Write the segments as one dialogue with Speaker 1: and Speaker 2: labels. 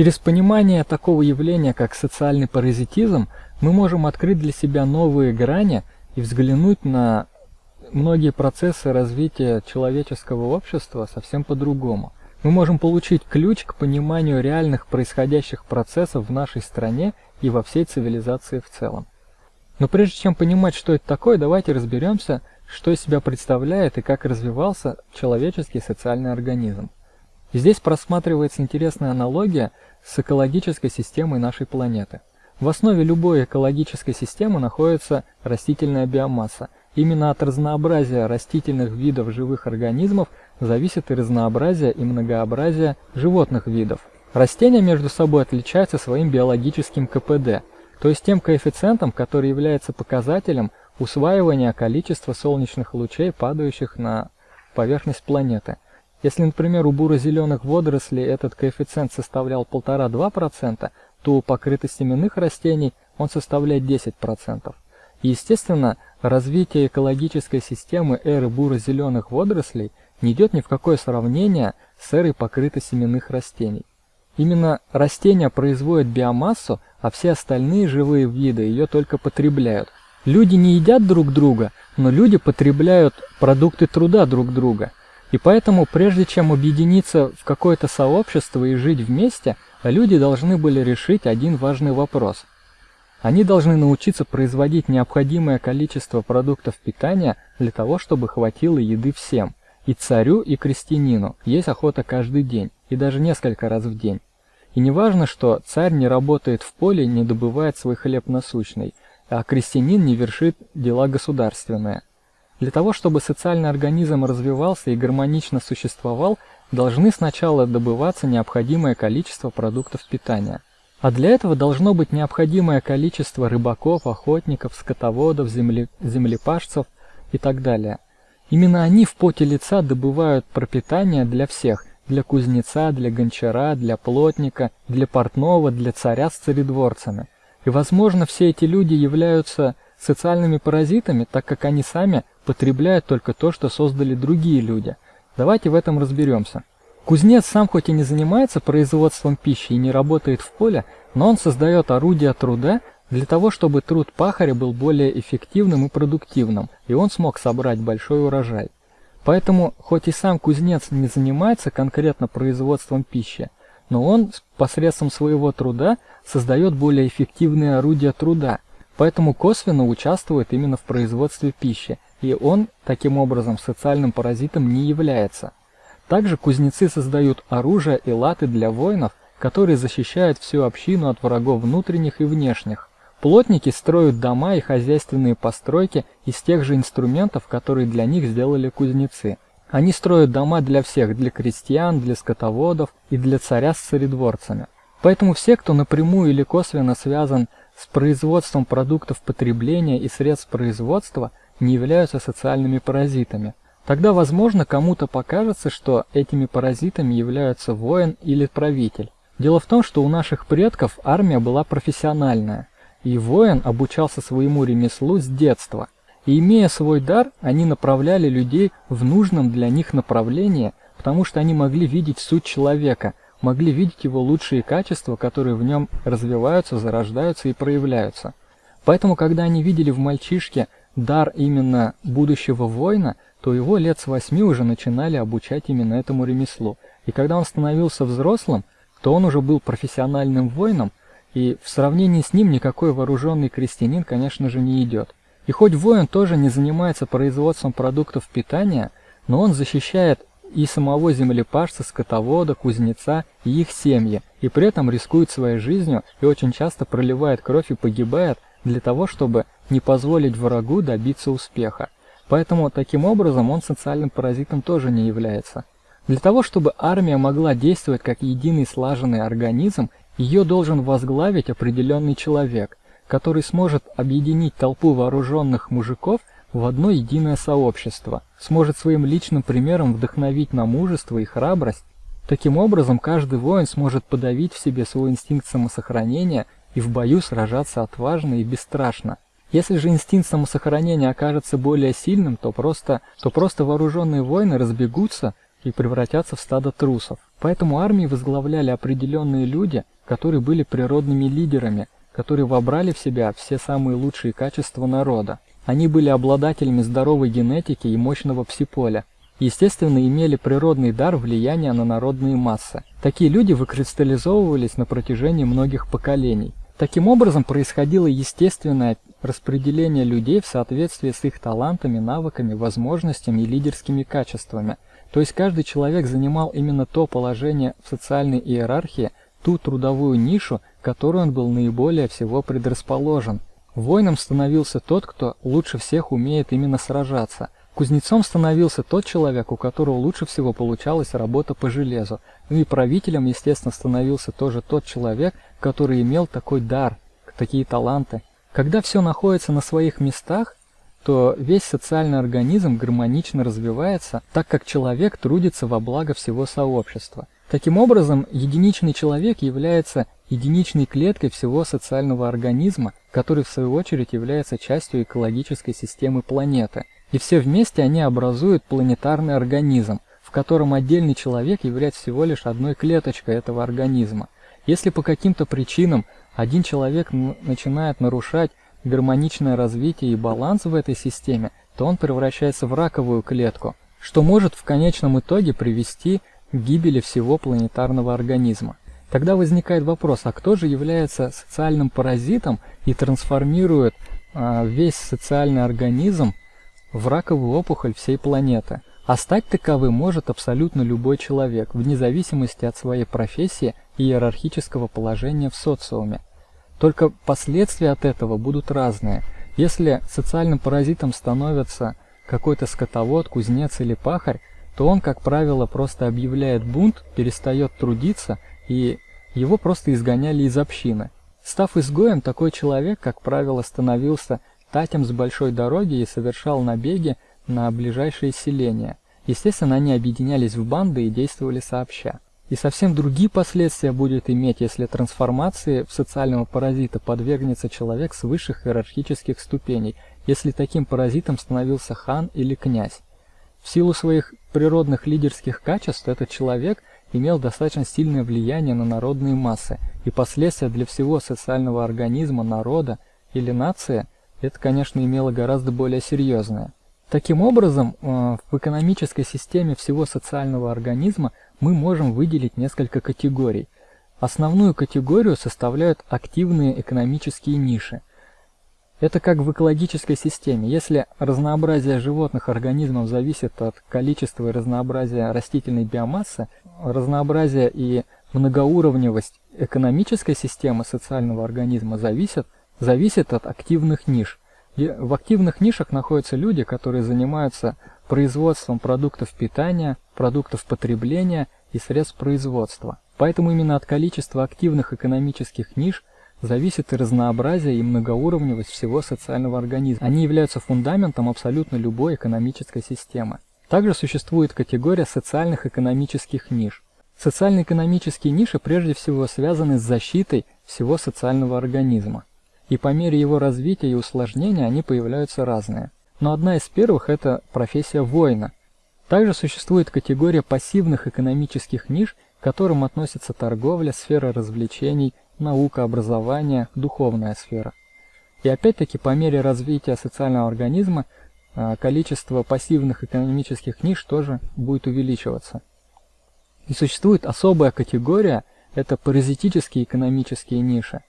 Speaker 1: Через понимание такого явления, как социальный паразитизм, мы можем открыть для себя новые грани и взглянуть на многие процессы развития человеческого общества совсем по-другому. Мы можем получить ключ к пониманию реальных происходящих процессов в нашей стране и во всей цивилизации в целом. Но прежде чем понимать, что это такое, давайте разберемся, что из себя представляет и как развивался человеческий социальный организм. Здесь просматривается интересная аналогия с экологической системой нашей планеты. В основе любой экологической системы находится растительная биомасса. Именно от разнообразия растительных видов живых организмов зависит и разнообразие и многообразие животных видов. Растения между собой отличаются своим биологическим КПД, то есть тем коэффициентом, который является показателем усваивания количества солнечных лучей, падающих на поверхность планеты. Если, например, у буро-зеленых водорослей этот коэффициент составлял 1,5-2%, то у покрытостеменных растений он составляет 10%. И, естественно, развитие экологической системы эры буро-зеленых водорослей не идет ни в какое сравнение с эрой покрытосеменных растений. Именно растения производят биомассу, а все остальные живые виды ее только потребляют. Люди не едят друг друга, но люди потребляют продукты труда друг друга. И поэтому, прежде чем объединиться в какое-то сообщество и жить вместе, люди должны были решить один важный вопрос. Они должны научиться производить необходимое количество продуктов питания для того, чтобы хватило еды всем. И царю, и крестьянину есть охота каждый день, и даже несколько раз в день. И не важно, что царь не работает в поле не добывает свой хлеб насущный, а крестьянин не вершит дела государственные. Для того, чтобы социальный организм развивался и гармонично существовал, должны сначала добываться необходимое количество продуктов питания. А для этого должно быть необходимое количество рыбаков, охотников, скотоводов, земле... землепашцев и так далее. Именно они в поте лица добывают пропитание для всех, для кузнеца, для гончара, для плотника, для портного, для царя с царедворцами. И, возможно, все эти люди являются социальными паразитами, так как они сами потребляют только то, что создали другие люди. Давайте в этом разберемся. Кузнец сам хоть и не занимается производством пищи и не работает в поле, но он создает орудия труда для того, чтобы труд пахаря был более эффективным и продуктивным, и он смог собрать большой урожай. Поэтому, хоть и сам кузнец не занимается конкретно производством пищи, но он посредством своего труда создает более эффективные орудия труда, поэтому косвенно участвует именно в производстве пищи, и он таким образом социальным паразитом не является. Также кузнецы создают оружие и латы для воинов, которые защищают всю общину от врагов внутренних и внешних. Плотники строят дома и хозяйственные постройки из тех же инструментов, которые для них сделали кузнецы. Они строят дома для всех, для крестьян, для скотоводов и для царя с царедворцами. Поэтому все, кто напрямую или косвенно связан с производством продуктов потребления и средств производства, не являются социальными паразитами. Тогда, возможно, кому-то покажется, что этими паразитами являются воин или правитель. Дело в том, что у наших предков армия была профессиональная, и воин обучался своему ремеслу с детства. И имея свой дар, они направляли людей в нужном для них направлении, потому что они могли видеть суть человека, могли видеть его лучшие качества, которые в нем развиваются, зарождаются и проявляются. Поэтому, когда они видели в мальчишке дар именно будущего воина, то его лет с восьми уже начинали обучать именно этому ремеслу. И когда он становился взрослым, то он уже был профессиональным воином, и в сравнении с ним никакой вооруженный крестьянин, конечно же, не идет. И хоть воин тоже не занимается производством продуктов питания, но он защищает и самого землепашца, скотовода, кузнеца и их семьи, и при этом рискует своей жизнью и очень часто проливает кровь и погибает для того, чтобы не позволить врагу добиться успеха. Поэтому таким образом он социальным паразитом тоже не является. Для того, чтобы армия могла действовать как единый слаженный организм, ее должен возглавить определенный человек, который сможет объединить толпу вооруженных мужиков в одно единое сообщество, сможет своим личным примером вдохновить на мужество и храбрость. Таким образом, каждый воин сможет подавить в себе свой инстинкт самосохранения и в бою сражаться отважно и бесстрашно. Если же инстинкт самосохранения окажется более сильным, то просто, то просто вооруженные воины разбегутся и превратятся в стадо трусов. Поэтому армии возглавляли определенные люди, которые были природными лидерами, которые вобрали в себя все самые лучшие качества народа. Они были обладателями здоровой генетики и мощного псиполя. Естественно, имели природный дар влияния на народные массы. Такие люди выкристаллизовывались на протяжении многих поколений. Таким образом, происходило естественное распределение людей в соответствии с их талантами, навыками, возможностями и лидерскими качествами. То есть каждый человек занимал именно то положение в социальной иерархии, ту трудовую нишу, которую он был наиболее всего предрасположен. Воином становился тот, кто лучше всех умеет именно сражаться. Кузнецом становился тот человек, у которого лучше всего получалась работа по железу. Ну и правителем, естественно, становился тоже тот человек, который имел такой дар, такие таланты. Когда все находится на своих местах, то весь социальный организм гармонично развивается, так как человек трудится во благо всего сообщества. Таким образом, единичный человек является единичной клеткой всего социального организма, который в свою очередь является частью экологической системы планеты. И все вместе они образуют планетарный организм, в котором отдельный человек является всего лишь одной клеточкой этого организма. Если по каким-то причинам один человек начинает нарушать гармоничное развитие и баланс в этой системе, то он превращается в раковую клетку, что может в конечном итоге привести к гибели всего планетарного организма. Тогда возникает вопрос, а кто же является социальным паразитом и трансформирует а, весь социальный организм в раковую опухоль всей планеты? А стать таковым может абсолютно любой человек, вне зависимости от своей профессии и иерархического положения в социуме. Только последствия от этого будут разные. Если социальным паразитом становится какой-то скотовод, кузнец или пахарь, то он, как правило, просто объявляет бунт, перестает трудиться, и его просто изгоняли из общины. Став изгоем, такой человек, как правило, становился татем с большой дороги и совершал набеги на ближайшие селения. Естественно, они объединялись в банды и действовали сообща. И совсем другие последствия будет иметь, если трансформации в социального паразита подвергнется человек с высших иерархических ступеней, если таким паразитом становился хан или князь. В силу своих природных лидерских качеств этот человек имел достаточно сильное влияние на народные массы, и последствия для всего социального организма народа или нации это, конечно, имело гораздо более серьезное. Таким образом, э, в экономической системе всего социального организма мы можем выделить несколько категорий. Основную категорию составляют активные экономические ниши. Это как в экологической системе. Если разнообразие животных организмов зависит от количества и разнообразия растительной биомассы, разнообразие и многоуровневость экономической системы социального организма зависят, зависит от активных ниш. И в активных нишах находятся люди, которые занимаются производством продуктов питания, продуктов потребления и средств производства. Поэтому именно от количества активных экономических ниш зависит и разнообразие и многоуровневость всего социального организма. Они являются фундаментом абсолютно любой экономической системы. Также существует категория социальных экономических ниш. Социально-экономические ниши прежде всего связаны с защитой всего социального организма и по мере его развития и усложнения они появляются разные. Но одна из первых – это профессия воина. Также существует категория пассивных экономических ниш, к которым относятся торговля, сфера развлечений, наука, образование, духовная сфера. И опять-таки по мере развития социального организма а, количество пассивных экономических ниш тоже будет увеличиваться. И существует особая категория – это паразитические экономические ниши.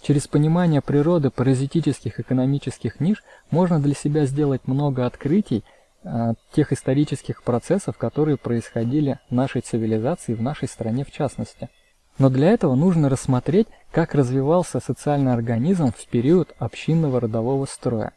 Speaker 1: Через понимание природы паразитических экономических ниш можно для себя сделать много открытий э, тех исторических процессов, которые происходили в нашей цивилизации, в нашей стране в частности. Но для этого нужно рассмотреть, как развивался социальный организм в период общинного родового строя.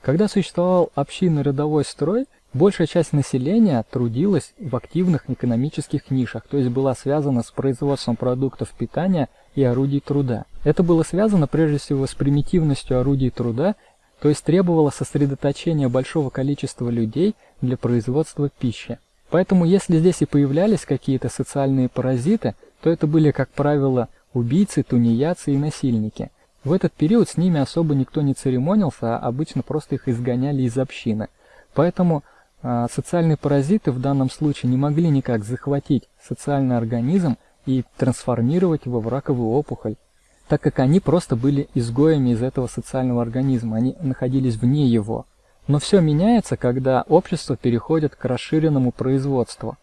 Speaker 1: Когда существовал общинный родовой строй, большая часть населения трудилась в активных экономических нишах, то есть была связана с производством продуктов питания и орудий труда. Это было связано прежде всего с примитивностью орудий труда, то есть требовало сосредоточения большого количества людей для производства пищи. Поэтому если здесь и появлялись какие-то социальные паразиты, то это были, как правило, убийцы, тунеядцы и насильники. В этот период с ними особо никто не церемонился, а обычно просто их изгоняли из общины. Поэтому А социальные паразиты в данном случае не могли никак захватить социальный организм и трансформировать его в раковую опухоль, так как они просто были изгоями из этого социального организма, они находились вне его. Но все меняется, когда общество переходит к расширенному производству,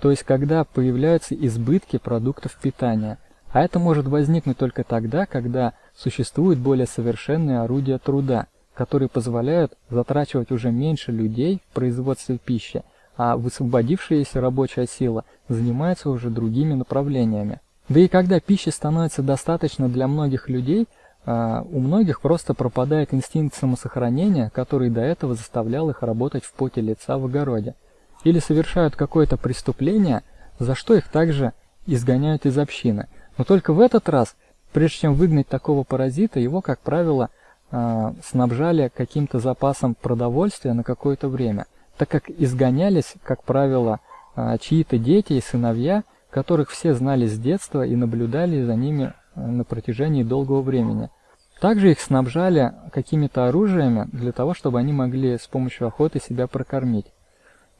Speaker 1: то есть когда появляются избытки продуктов питания. А это может возникнуть только тогда, когда существуют более совершенные орудия труда, которые позволяют затрачивать уже меньше людей в производстве пищи, а высвободившаяся рабочая сила занимается уже другими направлениями. Да и когда пищи становится достаточно для многих людей – а у многих просто пропадает инстинкт самосохранения, который до этого заставлял их работать в поте лица в огороде. Или совершают какое-то преступление, за что их также изгоняют из общины. Но только в этот раз, прежде чем выгнать такого паразита, его, как правило, а, снабжали каким-то запасом продовольствия на какое-то время, так как изгонялись, как правило, а, чьи-то дети и сыновья, которых все знали с детства и наблюдали за ними на протяжении долгого времени. Также их снабжали какими-то оружиями для того, чтобы они могли с помощью охоты себя прокормить.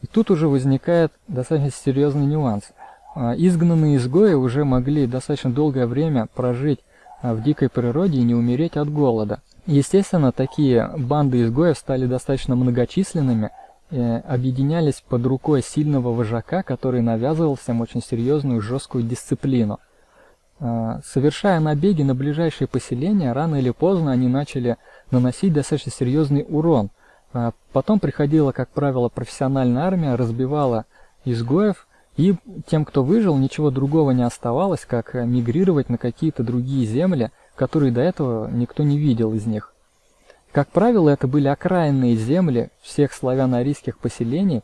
Speaker 1: И тут уже возникает достаточно серьезный нюанс. А, изгнанные изгои уже могли достаточно долгое время прожить а, в дикой природе и не умереть от голода. Естественно, такие банды изгоев стали достаточно многочисленными, объединялись под рукой сильного вожака, который навязывал всем очень серьезную жесткую дисциплину. А, совершая набеги на ближайшие поселения, рано или поздно они начали наносить достаточно серьезный урон. А, потом приходила, как правило, профессиональная армия, разбивала изгоев, и тем, кто выжил, ничего другого не оставалось, как мигрировать на какие-то другие земли, которые до этого никто не видел из них. Как правило, это были окраинные земли всех славяно-арийских поселений.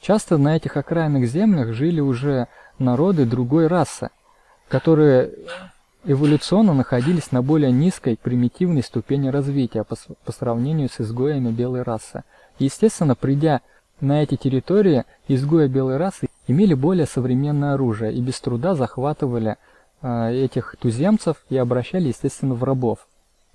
Speaker 1: Часто на этих окраинных землях жили уже народы другой расы, которые эволюционно находились на более низкой примитивной ступени развития по, по сравнению с изгоями белой расы. естественно, придя на эти территории, изгои белой расы имели более современное оружие и без труда захватывали э, этих туземцев и обращали, естественно, в рабов.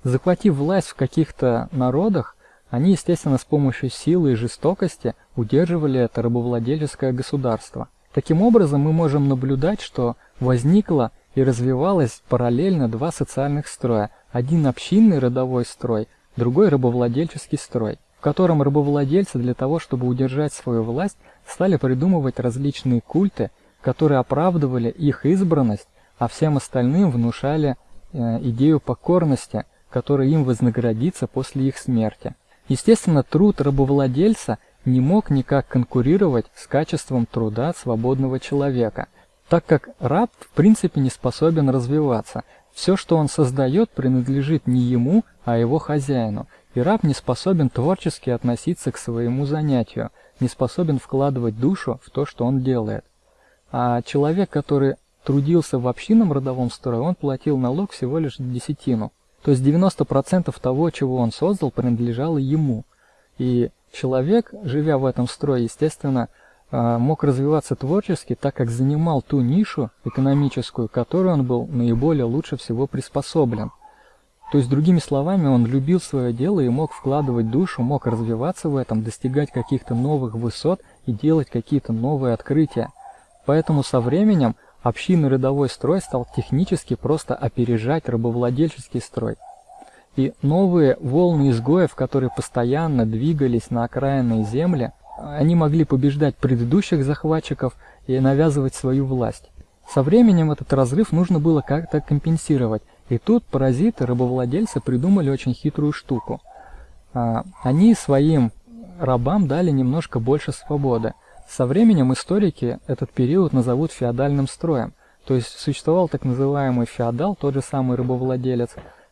Speaker 1: Захватив власть в каких-то народах, они, естественно, с помощью силы и жестокости удерживали это рабовладельческое государство. Таким образом, мы можем наблюдать, что возникло и развивалось параллельно два социальных строя. Один общинный родовой строй, другой рабовладельческий строй, в котором рабовладельцы для того, чтобы удержать свою власть, стали придумывать различные культы, которые оправдывали их избранность, а всем остальным внушали э, идею покорности, которая им вознаградится после их смерти. Естественно, труд рабовладельца не мог никак конкурировать с качеством труда свободного человека, так как раб в принципе не способен развиваться. Все, что он создает, принадлежит не ему, а его хозяину, и раб не способен творчески относиться к своему занятию, не способен вкладывать душу в то, что он делает. А человек, который трудился в общинном родовом строе, он платил налог всего лишь десятину. То есть 90% того, чего он создал, принадлежало ему. И человек, живя в этом строе, естественно, мог развиваться творчески, так как занимал ту нишу экономическую, которой он был наиболее лучше всего приспособлен. То есть, другими словами, он любил свое дело и мог вкладывать душу, мог развиваться в этом, достигать каких-то новых высот и делать какие-то новые открытия. Поэтому со временем общинный рядовой строй стал технически просто опережать рабовладельческий строй. И новые волны изгоев, которые постоянно двигались на окраинные земли, они могли побеждать предыдущих захватчиков и навязывать свою власть. Со временем этот разрыв нужно было как-то компенсировать, и тут паразиты, рабовладельцы придумали очень хитрую штуку. А, они своим рабам дали немножко больше свободы. Со временем историки этот период назовут феодальным строем, то есть существовал так называемый феодал, тот же самый рабовладелец,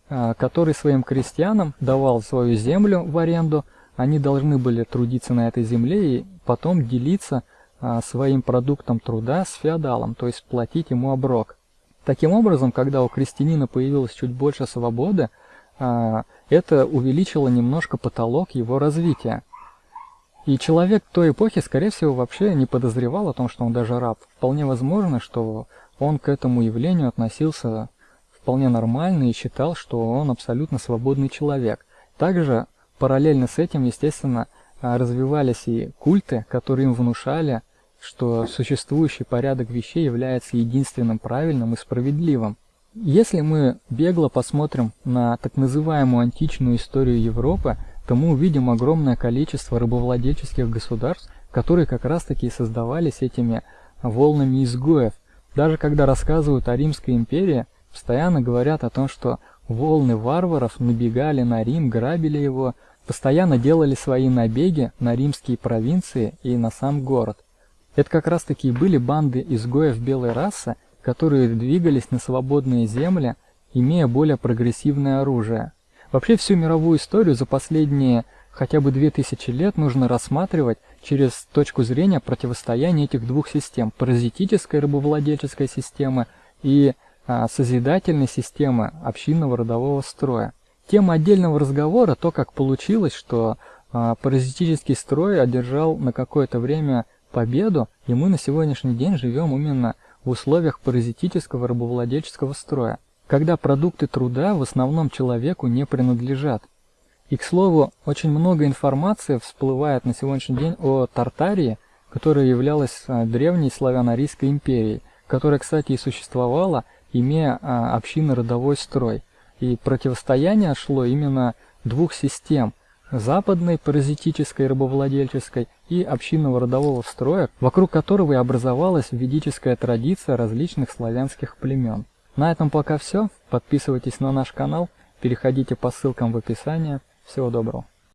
Speaker 1: а, который своим крестьянам давал свою землю в аренду, они должны были трудиться на этой земле и потом делиться а, своим продуктом труда с феодалом, то есть платить ему оброк. Таким образом, когда у крестьянина появилось чуть больше свободы, а, это увеличило немножко потолок его развития. И человек той эпохи, скорее всего, вообще не подозревал о том, что он даже раб. Вполне возможно, что он к этому явлению относился вполне нормально и считал, что он абсолютно свободный человек. Также Параллельно с этим, естественно, а, развивались и культы, которые им внушали, что существующий порядок вещей является единственным правильным и справедливым. Если мы бегло посмотрим на так называемую античную историю Европы, то мы увидим огромное количество рабовладельческих государств, которые как раз-таки создавались этими волнами изгоев. Даже когда рассказывают о Римской империи, постоянно говорят о том, что волны варваров набегали на Рим, грабили его, постоянно делали свои набеги на римские провинции и на сам город. Это как раз таки были банды изгоев белой расы, которые двигались на свободные земли, имея более прогрессивное оружие. Вообще всю мировую историю за последние хотя бы 2000 лет нужно рассматривать через точку зрения противостояния этих двух систем – паразитической рабовладельческой системы и а, созидательной системы общинного родового строя. Тема отдельного разговора – то, как получилось, что а, паразитический строй одержал на какое-то время победу, и мы на сегодняшний день живем именно в условиях паразитического рабовладельческого строя, когда продукты труда в основном человеку не принадлежат. И, к слову, очень много информации всплывает на сегодняшний день о Тартарии, которая являлась а, древней славяно-арийской империей, которая, кстати, и существовала, имея а, общинно-родовой строй. И противостояние шло именно двух систем – западной паразитической рабовладельческой и общинного родового строя, вокруг которого и образовалась ведическая традиция различных славянских племен. На этом пока все. Подписывайтесь на наш канал, переходите по ссылкам в описании. Всего доброго.